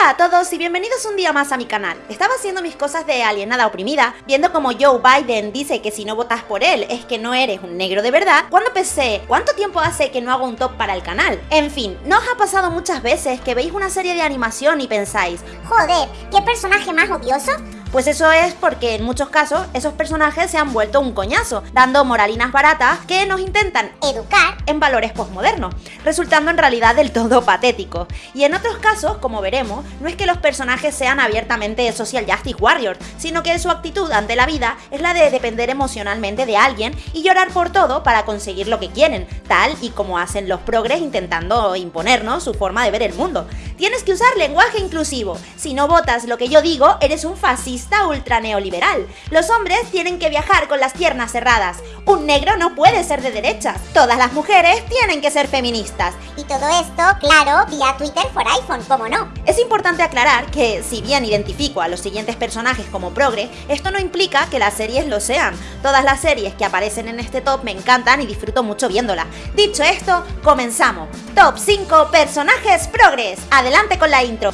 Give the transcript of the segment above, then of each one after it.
Hola a todos y bienvenidos un día más a mi canal. Estaba haciendo mis cosas de alienada oprimida, viendo como Joe Biden dice que si no votas por él es que no eres un negro de verdad, cuando pensé, ¿cuánto tiempo hace que no hago un top para el canal? En fin, ¿no os ha pasado muchas veces que veis una serie de animación y pensáis, Joder, ¿qué personaje más odioso? Pues eso es porque en muchos casos esos personajes se han vuelto un coñazo, dando moralinas baratas que nos intentan Educar. en valores postmodernos, resultando en realidad del todo patéticos. Y en otros casos, como veremos, no es que los personajes sean abiertamente social justice warriors, sino que su actitud ante la vida es la de depender emocionalmente de alguien y llorar por todo para conseguir lo que quieren, tal y como hacen los progres intentando imponernos su forma de ver el mundo. Tienes que usar lenguaje inclusivo. Si no votas lo que yo digo, eres un fascista ultra neoliberal. Los hombres tienen que viajar con las piernas cerradas. Un negro no puede ser de derechas. Todas las mujeres tienen que ser feministas. Y todo esto, claro, vía Twitter for iPhone, ¿cómo no? Es importante aclarar que, si bien identifico a los siguientes personajes como progre, esto no implica que las series lo sean. Todas las series que aparecen en este top me encantan y disfruto mucho viéndolas. Dicho esto, comenzamos. Top 5 personajes progres. Adelante con la intro.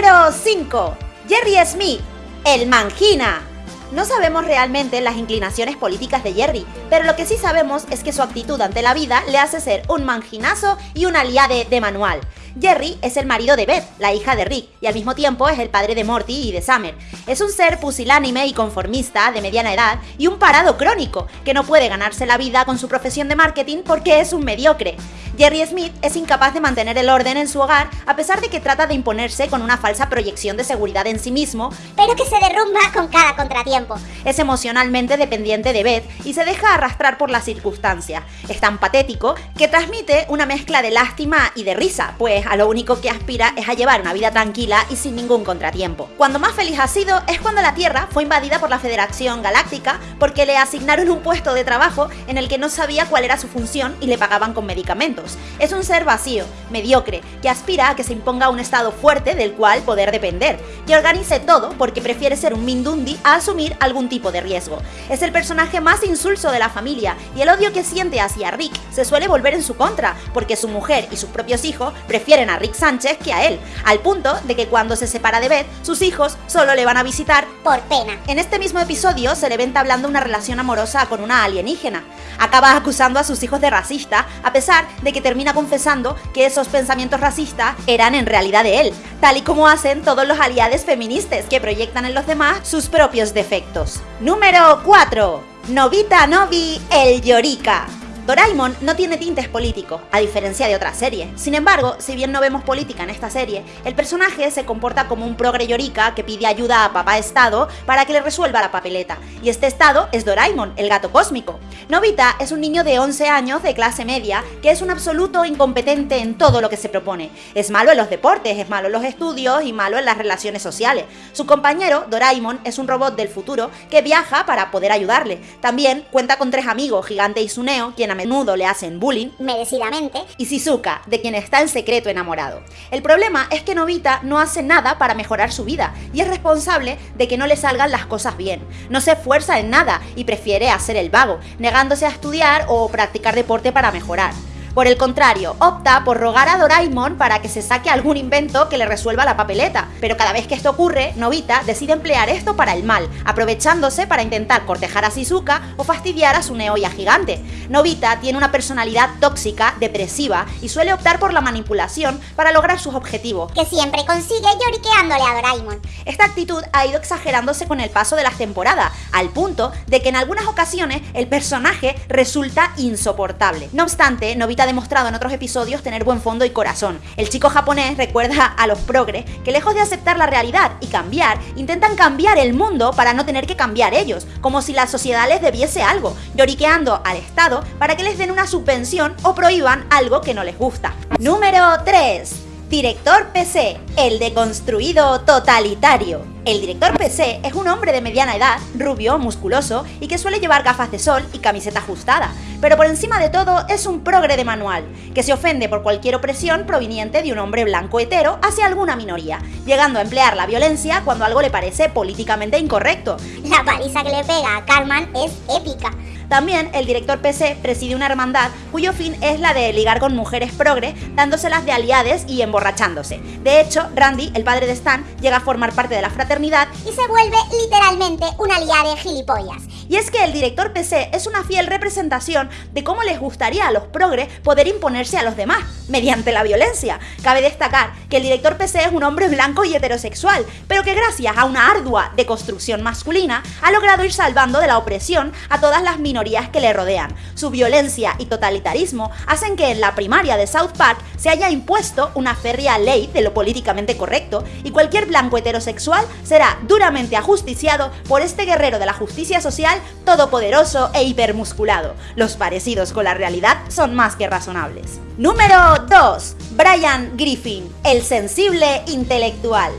Número 5. Jerry Smith, el Mangina. No sabemos realmente las inclinaciones políticas de Jerry, pero lo que sí sabemos es que su actitud ante la vida le hace ser un manginazo y un aliade de manual. Jerry es el marido de Beth, la hija de Rick, y al mismo tiempo es el padre de Morty y de Summer. Es un ser pusilánime y conformista de mediana edad y un parado crónico, que no puede ganarse la vida con su profesión de marketing porque es un mediocre. Jerry Smith es incapaz de mantener el orden en su hogar a pesar de que trata de imponerse con una falsa proyección de seguridad en sí mismo, Pero que se derrumba con cada contratiempo. Es emocionalmente dependiente de Beth y se deja arrastrar por las circunstancias. Es tan patético que transmite una mezcla de lástima y de risa, pues a lo único que aspira es a llevar una vida tranquila y sin ningún contratiempo. Cuando más feliz ha sido es cuando la Tierra fue invadida por la Federación Galáctica porque le asignaron un puesto de trabajo en el que no sabía cuál era su función y le pagaban con medicamentos. Es un ser vacío, mediocre, que aspira a que se imponga un estado fuerte del cual poder depender, que organice todo porque prefiere ser un Mindundi a asumir algún tipo de riesgo. Es el personaje más insulso de la familia y el odio que siente hacia Rick se suele volver en su contra, porque su mujer y sus propios hijos prefieren a Rick Sánchez que a él, al punto de que cuando se separa de Beth, sus hijos solo le van a visitar Por pena. en este mismo episodio se le ve entablando una relación amorosa con una alienígena. Acaba acusando a sus hijos de racista, a pesar de que termina confesando que esos pensamientos racistas eran en realidad de él, tal y como hacen todos los aliados feministas que proyectan en los demás sus propios defectos. Número 4. Novita Novi, el Yorika. Doraemon no tiene tintes políticos, a diferencia de otras series. Sin embargo, si bien no vemos política en esta serie, el personaje se comporta como un progre Yorika que pide ayuda a papá Estado para que le resuelva la papeleta. Y este Estado es Doraemon, el gato cósmico. Novita es un niño de 11 años de clase media que es un absoluto incompetente en todo lo que se propone. Es malo en los deportes, es malo en los estudios y malo en las relaciones sociales. Su compañero, Doraemon, es un robot del futuro que viaja para poder ayudarle. También cuenta con tres amigos, Gigante y Suneo, quien menudo le hacen bullying, Merecidamente. y Shizuka, de quien está en secreto enamorado. El problema es que Novita no hace nada para mejorar su vida y es responsable de que no le salgan las cosas bien. No se esfuerza en nada y prefiere hacer el vago, negándose a estudiar o practicar deporte para mejorar. Por el contrario, opta por rogar a Doraemon para que se saque algún invento que le resuelva la papeleta, pero cada vez que esto ocurre, Novita decide emplear esto para el mal, aprovechándose para intentar cortejar a Shizuka o fastidiar a Suneo y a Gigante. Novita tiene una personalidad tóxica, depresiva y suele optar por la manipulación para lograr sus objetivos. Que siempre consigue lloriqueándole a Doraemon. Esta actitud ha ido exagerándose con el paso de las temporadas, al punto de que en algunas ocasiones el personaje resulta insoportable. No obstante, Novita demostrado en otros episodios tener buen fondo y corazón. El chico japonés recuerda a los progres que lejos de aceptar la realidad y cambiar, intentan cambiar el mundo para no tener que cambiar ellos, como si la sociedad les debiese algo, lloriqueando al Estado para que les den una subvención o prohíban algo que no les gusta. Número 3. Director PC, el deconstruido totalitario. El director PC es un hombre de mediana edad, rubio, musculoso y que suele llevar gafas de sol y camiseta ajustada, pero por encima de todo es un progre de manual, que se ofende por cualquier opresión proveniente de un hombre blanco hetero hacia alguna minoría, llegando a emplear la violencia cuando algo le parece políticamente incorrecto. La paliza que le pega a Carmen es épica. También el director PC preside una hermandad cuyo fin es la de ligar con mujeres progre, dándoselas de aliades y emborrachándose. De hecho, Randy, el padre de Stan, llega a formar parte de la fraternidad y se vuelve literalmente una aliade gilipollas. Y es que el director PC es una fiel representación de cómo les gustaría a los progres poder imponerse a los demás, mediante la violencia. Cabe destacar que el director PC es un hombre blanco y heterosexual, pero que gracias a una ardua deconstrucción masculina ha logrado ir salvando de la opresión a todas las minorías que le rodean. Su violencia y totalitarismo hacen que en la primaria de South Park se haya impuesto una férrea ley de lo políticamente correcto y cualquier blanco heterosexual será duramente ajusticiado por este guerrero de la justicia social todopoderoso e hipermusculado. Los parecidos con la realidad son más que razonables. Número 2. Brian Griffin, el sensible intelectual.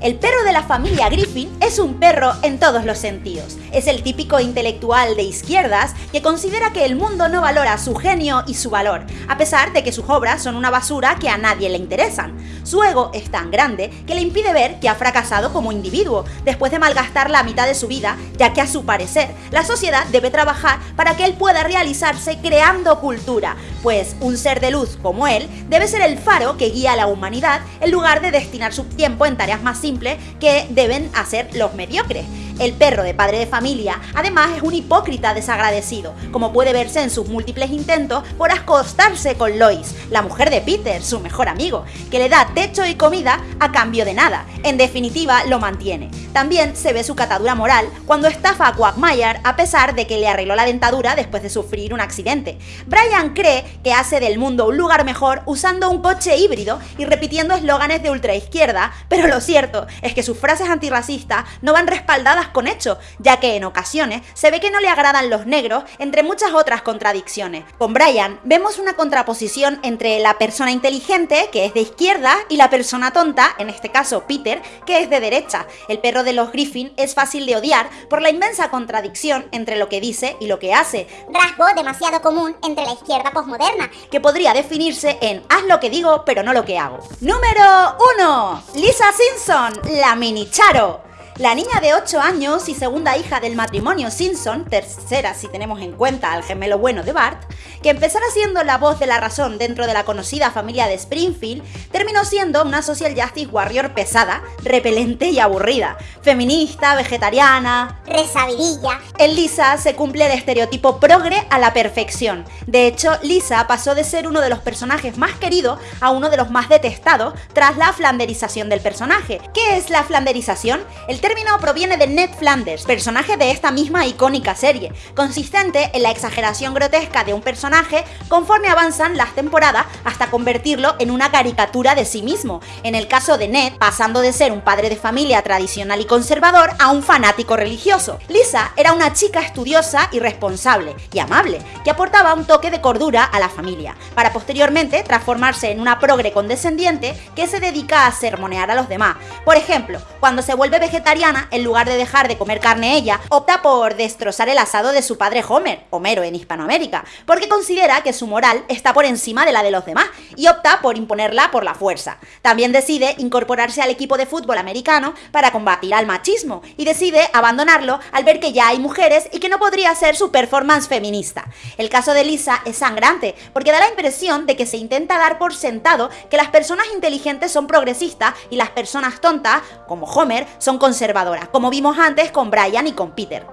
El perro de la familia Griffin es un perro en todos los sentidos. Es el típico intelectual de izquierdas que considera que el mundo no valora su genio y su valor, a pesar de que sus obras son una basura que a nadie le interesan. Su ego es tan grande que le impide ver que ha fracasado como individuo, después de malgastar la mitad de su vida, ya que a su parecer, la sociedad debe trabajar para que él pueda realizarse creando cultura, pues un ser de luz como él debe ser el faro que guía a la humanidad en lugar de destinar su tiempo en tareas más simples que deben hacer los mediocres. El perro de padre de familia, además, es un hipócrita desagradecido, como puede verse en sus múltiples intentos por acostarse con Lois, la mujer de Peter, su mejor amigo, que le da techo y comida a cambio de nada. En definitiva, lo mantiene. También se ve su catadura moral cuando estafa a Quagmire a pesar de que le arregló la dentadura después de sufrir un accidente. Brian cree que hace del mundo un lugar mejor usando un coche híbrido y repitiendo eslóganes de ultraizquierda, pero lo cierto es que sus frases antirracistas no van respaldadas con hechos, ya que en ocasiones se ve que no le agradan los negros, entre muchas otras contradicciones. Con Brian vemos una contraposición entre la persona inteligente, que es de izquierda, y la persona tonta, en este caso Peter, que es de derecha. El perro de los Griffin es fácil de odiar por la inmensa contradicción entre lo que dice y lo que hace. Rasgo demasiado común entre la izquierda posmoderna. Que podría definirse en haz lo que digo pero no lo que hago. Número 1. Lisa Simpson, la mini Charo. La niña de 8 años y segunda hija del matrimonio Simpson, tercera si tenemos en cuenta al gemelo bueno de Bart, que empezara siendo la voz de la razón dentro de la conocida familia de Springfield, terminó siendo una social justice warrior pesada, repelente y aburrida, feminista, vegetariana, resabidilla. En Lisa se cumple el estereotipo progre a la perfección. De hecho, Lisa pasó de ser uno de los personajes más queridos a uno de los más detestados tras la flanderización del personaje. ¿Qué es la flanderización? El término proviene de Ned Flanders, personaje de esta misma icónica serie, consistente en la exageración grotesca de un personaje conforme avanzan las temporadas hasta convertirlo en una caricatura de sí mismo. En el caso de Ned, pasando de ser un padre de familia tradicional y conservador a un fanático religioso. Lisa era una chica estudiosa y responsable, y amable, que aportaba un toque de cordura a la familia, para posteriormente transformarse en una progre condescendiente que se dedica a sermonear a los demás. Por ejemplo, cuando se vuelve vegetariana en lugar de dejar de comer carne ella, opta por destrozar el asado de su padre Homer, Homero en Hispanoamérica, porque considera que su moral está por encima de la de los demás y opta por imponerla por la fuerza. También decide incorporarse al equipo de fútbol americano para combatir al machismo y decide abandonarlo al ver que ya hay mujeres y que no podría ser su performance feminista. El caso de Lisa es sangrante porque da la impresión de que se intenta dar por sentado que las personas inteligentes son progresistas y las personas tontas, como Homer, son conservadoras como vimos antes con Brian y con Peter.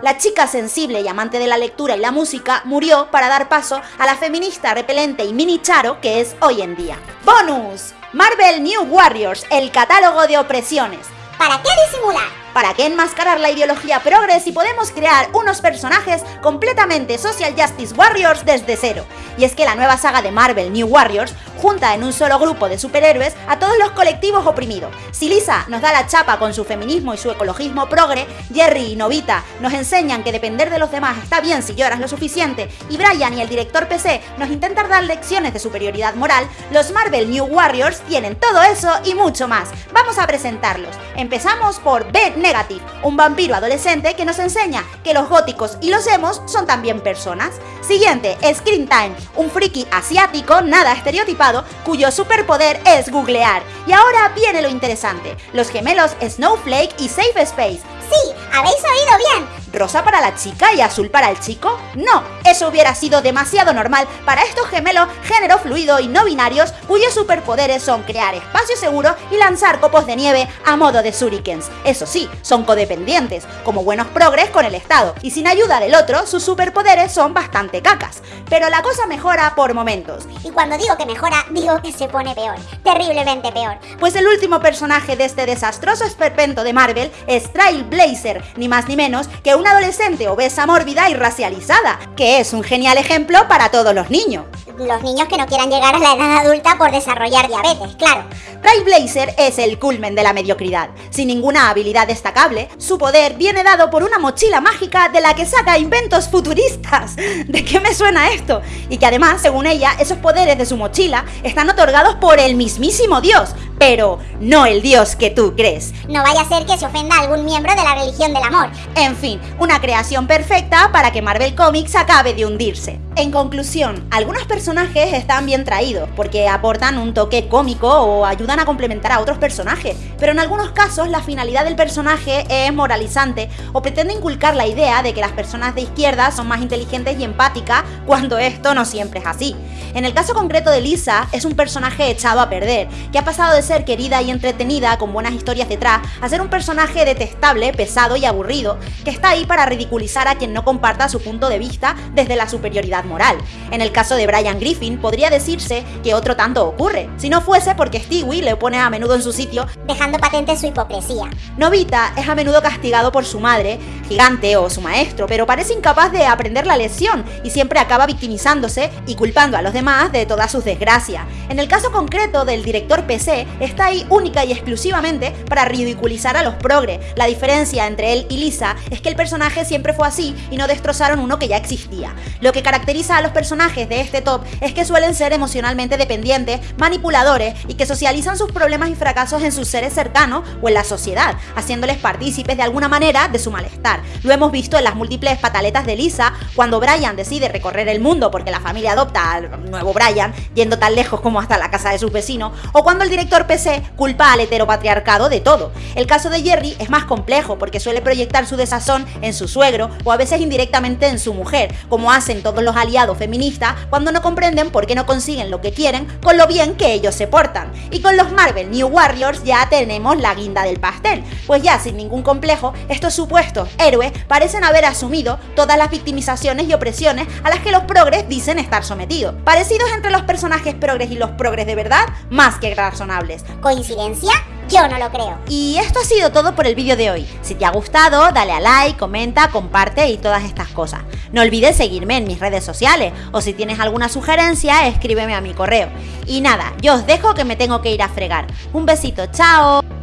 La chica sensible y amante de la lectura y la música murió para dar paso a la feminista repelente y mini charo que es hoy en día. ¡Bonus! Marvel New Warriors, el catálogo de opresiones. ¿Para qué disimular? ¿Para qué enmascarar la ideología progres si podemos crear unos personajes completamente social justice warriors desde cero? Y es que la nueva saga de Marvel New Warriors junta en un solo grupo de superhéroes a todos los colectivos oprimidos. Si Lisa nos da la chapa con su feminismo y su ecologismo progre, Jerry y Novita nos enseñan que depender de los demás está bien si lloras lo suficiente, y Brian y el director PC nos intentan dar lecciones de superioridad moral, los Marvel New Warriors tienen todo eso y mucho más. Vamos a presentarlos. Empezamos por Ben Negative, un vampiro adolescente que nos enseña que los góticos y los emos son también personas. Siguiente, Screen Time, un friki asiático nada estereotipado cuyo superpoder es googlear. Y ahora viene lo interesante, los gemelos Snowflake y Safe Space. Sí, habéis oído bien. ¿Rosa para la chica y azul para el chico? No, eso hubiera sido demasiado normal para estos gemelos género fluido y no binarios cuyos superpoderes son crear espacio seguro y lanzar copos de nieve a modo de shurikens. Eso sí, son codependientes, como buenos progres con el Estado, y sin ayuda del otro, sus superpoderes son bastante cacas. Pero la cosa mejora por momentos. Y cuando digo que mejora, digo que se pone peor, terriblemente peor. Pues el último personaje de este desastroso esperpento de Marvel es Trailblazer, ni más ni menos que una adolescente obesa mórbida y racializada, que es un genial ejemplo para todos los niños los niños que no quieran llegar a la edad adulta por desarrollar diabetes, claro. Trailblazer es el culmen de la mediocridad. Sin ninguna habilidad destacable, su poder viene dado por una mochila mágica de la que saca inventos futuristas. ¿De qué me suena esto? Y que además, según ella, esos poderes de su mochila están otorgados por el mismísimo Dios, pero no el Dios que tú crees. No vaya a ser que se ofenda a algún miembro de la religión del amor. En fin, una creación perfecta para que Marvel Comics acabe de hundirse. En conclusión, algunos personajes están bien traídos porque aportan un toque cómico o ayudan a complementar a otros personajes, pero en algunos casos la finalidad del personaje es moralizante o pretende inculcar la idea de que las personas de izquierda son más inteligentes y empáticas cuando esto no siempre es así. En el caso concreto de Lisa, es un personaje echado a perder, que ha pasado de ser querida y entretenida con buenas historias detrás a ser un personaje detestable, pesado y aburrido, que está ahí para ridiculizar a quien no comparta su punto de vista desde la superioridad moral. En el caso de Brian Griffin, podría decirse que otro tanto ocurre, si no fuese porque Stewie le pone a menudo en su sitio, dejando patente su hipocresía. Novita es a menudo castigado por su madre, gigante o su maestro, pero parece incapaz de aprender la lección y siempre acaba victimizándose y culpando a los demás de todas sus desgracias. En el caso concreto del director PC, está ahí única y exclusivamente para ridiculizar a los progres. La diferencia entre él y Lisa es que el personaje siempre fue así y no destrozaron uno que ya existía. Lo que caracteriza a los personajes de este top es que suelen ser emocionalmente dependientes, manipuladores y que socializan sus problemas y fracasos en sus seres cercanos o en la sociedad, haciéndoles partícipes de alguna manera de su malestar. Lo hemos visto en las múltiples pataletas de Lisa cuando Brian decide recorrer el mundo porque la familia adopta al nuevo Brian, yendo tan lejos como hasta la casa de sus vecinos, o cuando el director PC culpa al heteropatriarcado de todo. El caso de Jerry es más complejo porque suele proyectar su desazón en su suegro o a veces indirectamente en su mujer, como hacen todos los aliados feministas cuando no comprenden por qué no consiguen lo que quieren con lo bien que ellos se portan. Y con los Marvel New Warriors ya tenemos la guinda del pastel, pues ya sin ningún complejo, estos supuestos héroes parecen haber asumido todas las victimizaciones y opresiones a las que los progres dicen estar sometidos. Parecidos entre los personajes progres y los progres de verdad, más que razonables. ¿Coincidencia? Yo no lo creo. Y esto ha sido todo por el vídeo de hoy. Si te ha gustado, dale a like, comenta, comparte y todas estas cosas. No olvides seguirme en mis redes sociales o si tienes alguna sugerencia, escríbeme a mi correo. Y nada, yo os dejo que me tengo que ir a fregar. Un besito, chao.